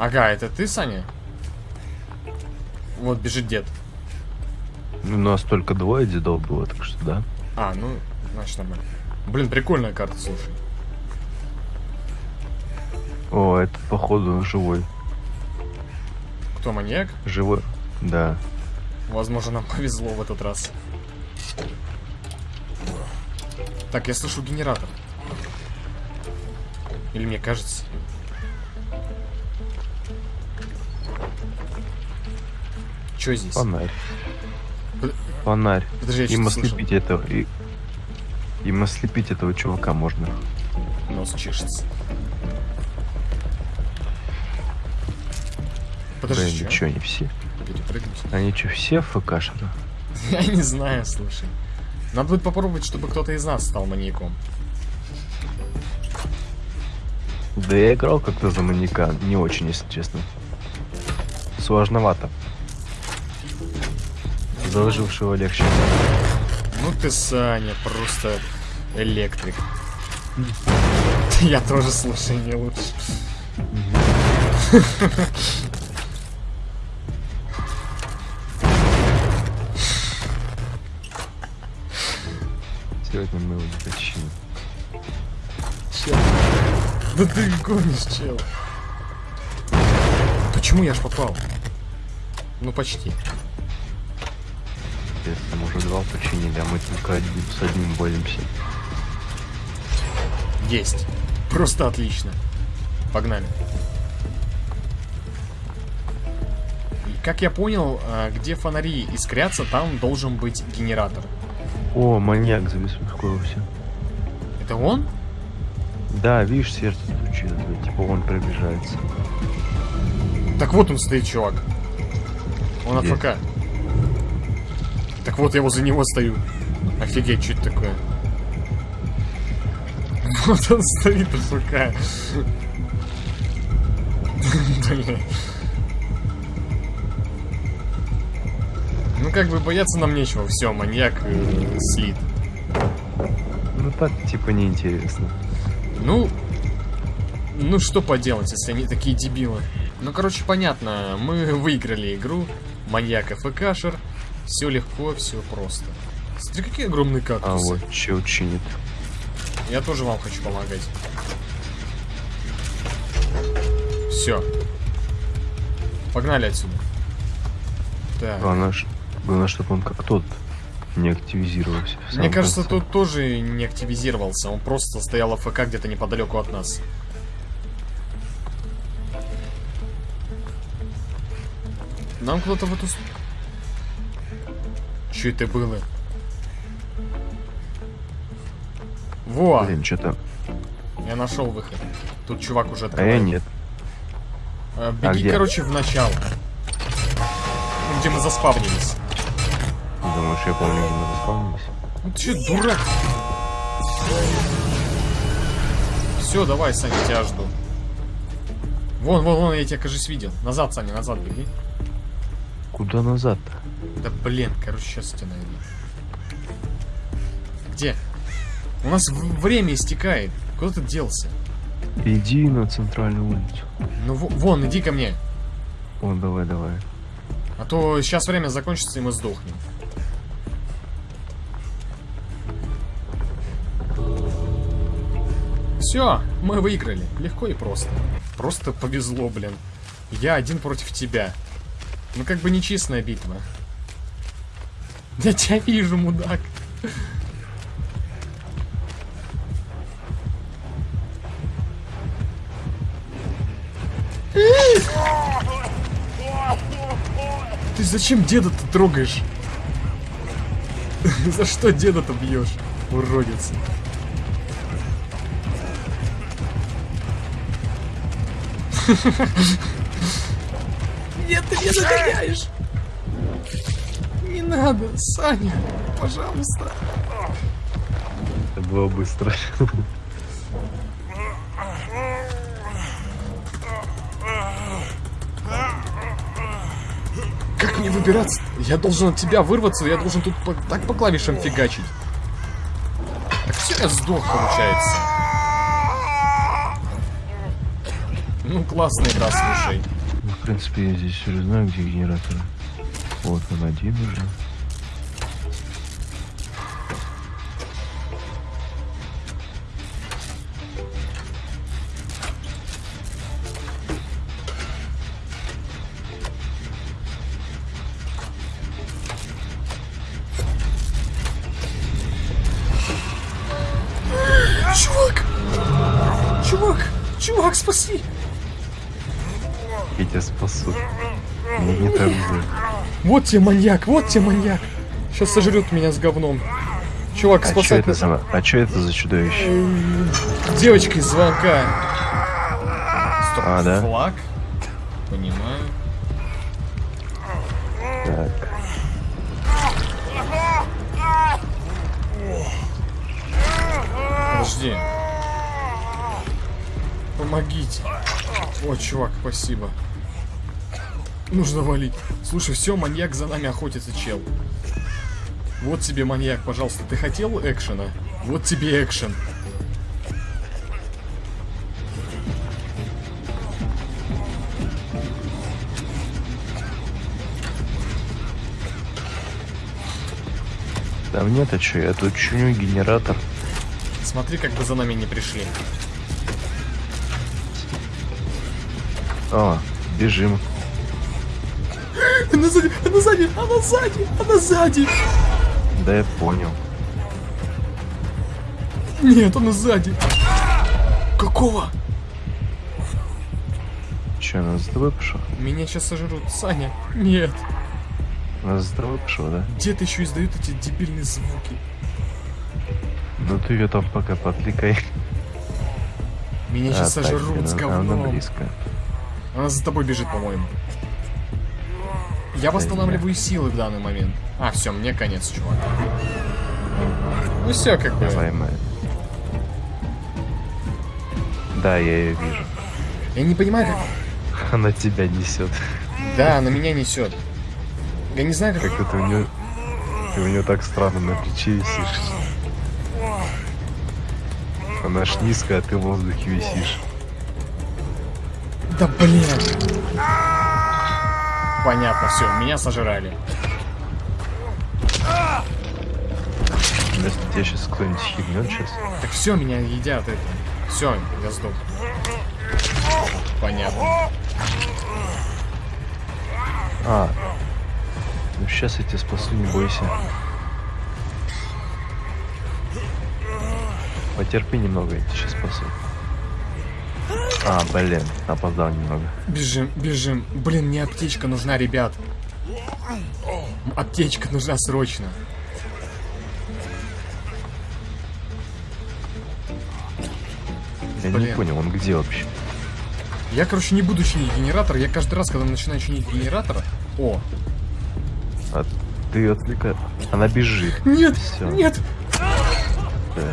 Ага, это ты, Саня? Вот бежит дед. Ну, У нас только двое дедов было, так что да. А, ну, значит нормально. Блин, прикольная карта, слушай. О, это походу живой. Кто маньяк? Живой. Да. Возможно, нам повезло в этот раз. Так, я слышу генератор. Или мне кажется. Что здесь? Фонарь. Фонарь. Подожди, Им ослепить этого. И... Им ослепить этого чувака можно. Нос чешется. Подожди, чё? ничего, не все. Перепрыгнуть? Они что, все ФКшеры? Я не знаю, слушай. Надо будет попробовать, чтобы кто-то из нас стал маньяком. Да я играл как-то за маньяка, не очень, если честно. Сложновато. За выжившего легче. Ну ты, Саня, просто электрик. Я тоже, слушай, не лучше. Сегодня мы его не починим. Чел. Да ты гонишь, чел. Почему я ж попал? Ну, почти. Там уже два починили, а мы только один, с одним боремся. Есть. Просто отлично. Погнали. И, Как я понял, а, где фонари искрятся, там должен быть генератор. О, маньяк забеспокоился. Это он? Да, видишь, сердце стучит, типа он приближается. Так вот он стоит, чувак. Он Где? АФК. Так вот, я возле него стою. Офигеть, что это такое? Вот он стоит. Блин. Ну, как бы бояться нам нечего. Все, маньяк э, слит. Ну так, типа, неинтересно. Ну, ну что поделать, если они такие дебилы. Ну, короче, понятно, мы выиграли игру. Маньяк ФКшер. Все легко, все просто. Смотри, какие огромные А кактусы. вот чел чинит. Я тоже вам хочу помогать. Все. Погнали отсюда. Так. Главное, главное, чтобы он как тот не активизировался. Мне кажется, конце. тут тоже не активизировался. Он просто стоял АФК где-то неподалеку от нас. Нам кто-то в эту... Чё это было? Во! Блин, что-то... Я нашел выход. Тут чувак уже А я открывает. нет. Э, Беги, где? короче, в начало. Ну, Где мы заспавнились. Думаешь, я помню, где мы заспавнились? Ну ты дурак? Все, давай, Саня, тебя жду. Вон, вон, вон, я тебя, кажется, видел. Назад, Саня, назад беги. Куда назад-то? Да блин, короче, сейчас тебя найду. Где? У нас время истекает. Куда ты делся? Иди на центральную улицу. Ну во- вон, иди ко мне. О, давай, давай. А то сейчас время закончится, и мы сдохнем. Все, мы выиграли. Легко и просто. Просто повезло, блин. Я один против тебя. Ну как бы нечестная битва. Я тебя вижу, мудак. Ты зачем деда-то трогаешь? За что деда-то бьешь, уродец? Нет, ты меня загоняешь! Надо, Саня, пожалуйста. Это было быстро. Как мне выбираться? Я должен от тебя вырваться, я должен тут по- так по клавишам фигачить. Так все, я сдох, получается. Ну, классная игра, слушай. Ну, в принципе, я здесь уже знаю, где генератор. Вот он один уже. Чувак! Чувак! Чувак, спаси! Я тебя спасу. Мне не так же. Вот тебе маньяк, вот тебе маньяк! Сейчас сожрет меня с говном. Чувак, А что спасать это за... А что это за чудовище? Девочка из звонка. Стоп, А, да? флаг? Понимаю. Так. Подожди. Помогите. О, чувак, спасибо. Нужно валить. Слушай, все, маньяк за нами охотится, чел. Вот тебе маньяк, пожалуйста. Ты хотел экшена? Вот тебе экшен. Там нет, а что? Я тут чиню генератор. Смотри, как бы за нами не пришли. О, бежим. Она сзади, она сзади, она сзади, она сзади. Да я понял. Нет, она сзади. Какого? Че, она за тобой пошла? Меня сейчас сожрут. Саня, нет. Она за тобой пошла, да? Где-то еще издают эти дебильные звуки. Ну ты ее там пока подвлекай. Меня А, сейчас так, сожрут с она- Она говном. близко. Она за тобой бежит, по-моему. Я восстанавливаю силы в данный момент. А, все, мне конец, чувак. Ну все, как бы. Давай, мы. Да, я ее вижу. Я не понимаю, как. Она тебя несет. Да, она меня несет. Я не знаю, как. Как это у нее... Ты у нее так странно на плече висишь. Она ж низкая, а ты в воздухе висишь. Да блин. Понятно, все, меня сожрали. Если тебя сейчас кто-нибудь хильнет сейчас. Так все, меня едят это. Все, я сдох. Понятно. А. Ну сейчас я тебя спасу, не бойся. Потерпи немного, я тебя сейчас спасу. А, блин, опоздал немного. Бежим, бежим. Блин, мне аптечка нужна, ребят. Аптечка нужна срочно. Я Блин. не понял, он где вообще? Я, короче, не буду чинить генератор. Я каждый раз, когда начинаю чинить генератор... О, А ты отвлекаешь. Она бежит. нет, Всё. нет. Так.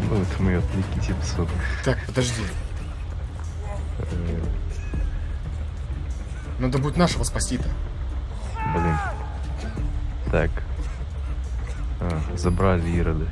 Ну, это мы отвлеките, псу. Так, подожди. Э, Надо будет нашего спасти-то. Блин. Так. А, забрали Ироды.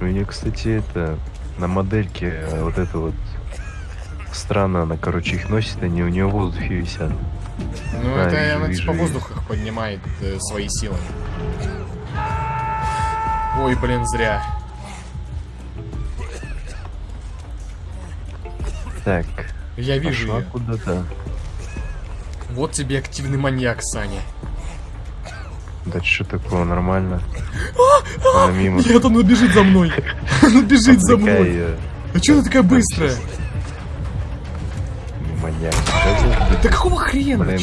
У нее, кстати, это на модельке э, вот это вот странно, она, короче, их носит, они у нее в воздухе висят. Ну, Да, это вижу, она вижу, типа вижу. воздухах поднимает э, свои силы. Ой, блин, зря. Так, Я вижу ее. куда-то. Вот тебе активный маньяк, Саня. Да что такое, нормально. Она мимо. Нет, она бежит за мной. Она бежит за мной. А что ты такая быстрая? Маньяк. Да, какого хрена? Блин.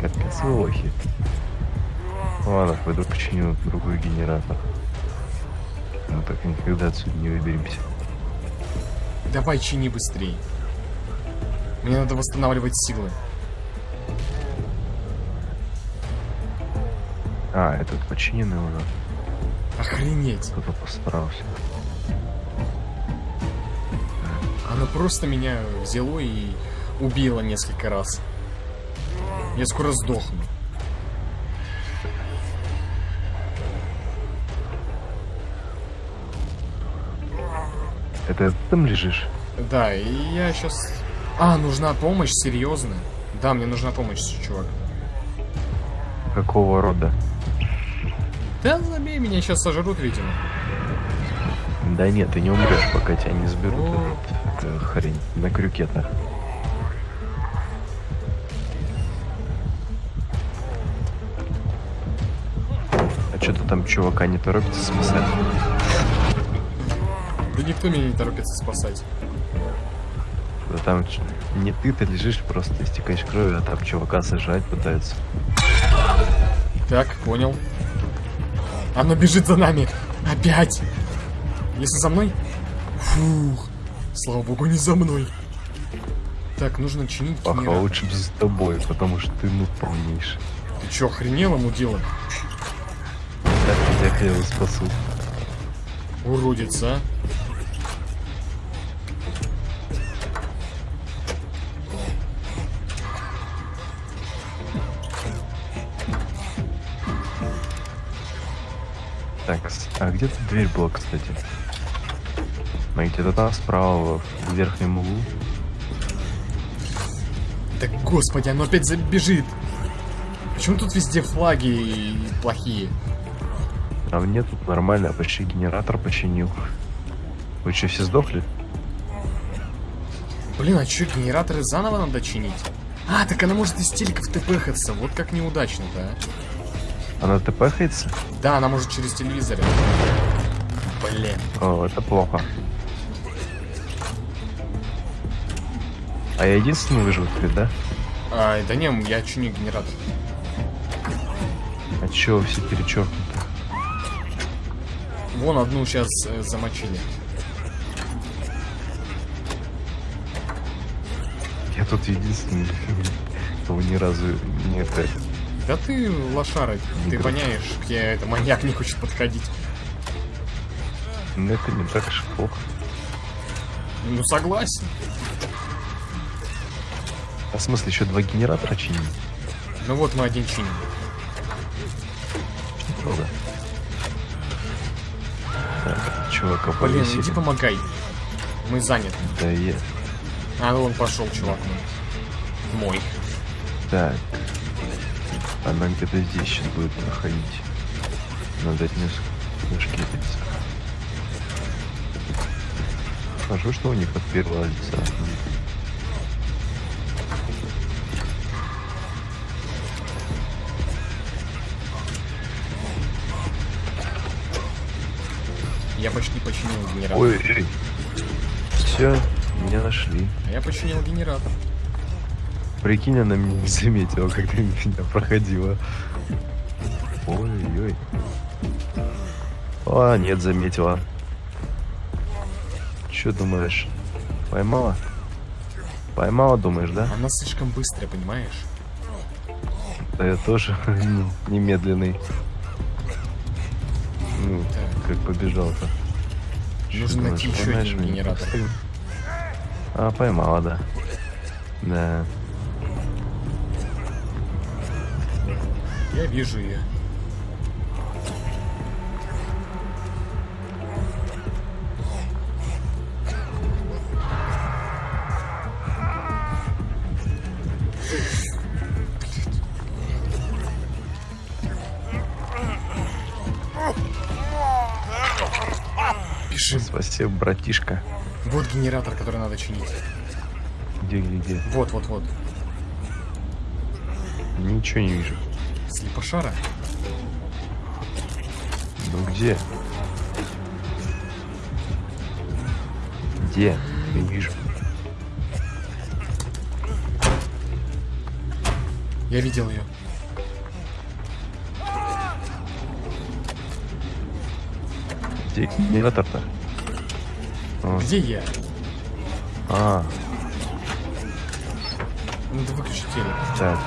Капец лохи. Ладно, пойду починю другой генератор. Мы так никогда отсюда не выберемся. Давай чини быстрей. Мне надо восстанавливать силы. А, этот починенный уже. Охренеть. Кто-то постарался. Она просто меня взяло и убила несколько раз. Я скоро сдохну. Ты там лежишь? Да, и я сейчас... А, нужна помощь, серьезно? Да, мне нужна помощь, чувак. Какого рода? Да забей, меня сейчас сожрут, видимо. Да нет, ты не умрешь, пока тебя не сберут Вот. этот, э, хрень на крюкетах. А что-то там чувака не торопится спасать? Да никто меня не торопится спасать. Да там не ты-то лежишь, просто истекаешь кровью, а там чувака сажать пытаются. Так, понял. Оно бежит за нами. Опять. Если за мной... Фух. Слава богу, не за мной. Так, нужно чинить Паха, генератор. лучше бы за тобой, потому что ты ну полнейший. Ты чё, охренела, мудила? Так я хотел спасу. Уродец, а? А где тут дверь была, кстати? А где-то там справа, в верхнем углу. Да господи, оно опять забежит. Почему тут везде флаги плохие? А мне тут нормально, я почти генератор починил. Вы что, все сдохли? Блин, а чё, генераторы заново надо чинить? А, так она может из телеков тпхаться. Вот как неудачно-то, а. Она тпхается? Да, она может через телевизор. Блин. О, это плохо. А я единственный выжил тут, да? А, да не, я чиню генератор. А чё все перечеркнуты? Вон одну сейчас замочили. Я тут единственный, кого ни разу не это... Да ты лошара, ты воняешь, где это маньяк не хочет подходить. Ну это не так уж плохо. Ну согласен. А в смысле, еще два генератора чинить? Ну вот мы один чиним. Много. Так, чувака Блин, повесили. иди помогай. Мы заняты. Да я... А, ну он пошел, чувак. Мой. Так. Она где-то здесь сейчас будет проходить. Надо от нее зашкетиться. Хорошо, что у них от первого лица. Я почти починил генератор. Ой, ой. Все, меня нашли. А я починил генератор. Прикинь, она меня не заметила, когда меня проходила. Ой-ой. А, нет, заметила. Че думаешь? Поймала? Поймала, думаешь, да? Она слишком быстрая, понимаешь? Да я тоже немедленный. Ну, Так. как побежал-то. Нужно найти еще один генератор. А, поймала, да. Да. Я вижу ее. Бежим. Спасибо, братишка. Вот генератор, который надо чинить. Где, где, где? Вот, вот, вот. Ничего не вижу. Слепошара. Ну где? Где? Не вижу. Я видел ее. Где генератор-то? О, Где я? А, Надо выключить телек. так.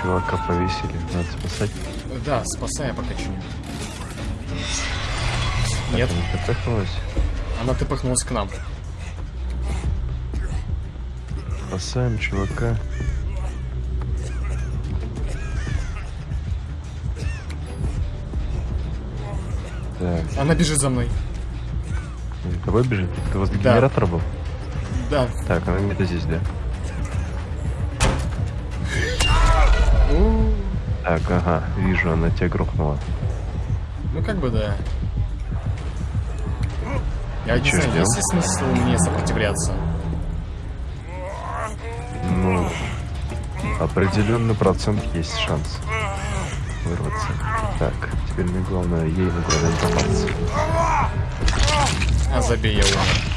Чувака повесили, надо спасать. Да, спасай, я пока. Так, Нет, она запахнулась. она тпхнулась к нам. Спасаем чувака. Так, Она бежит за мной. тобой бежит? Ты возле Да. генератора был? Да. Так, она где-то здесь, да? Так, ага, вижу, она тебя грохнула. Ну как бы да. Я не знаю, есть ли смысл мне сопротивляться? Ну, определенный процент есть шанс вырваться. Так, теперь мне главное, ей на главное не попасться. А забей, я умер.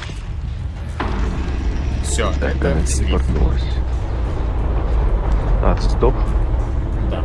Все, Так, это слив. А, стоп. Да.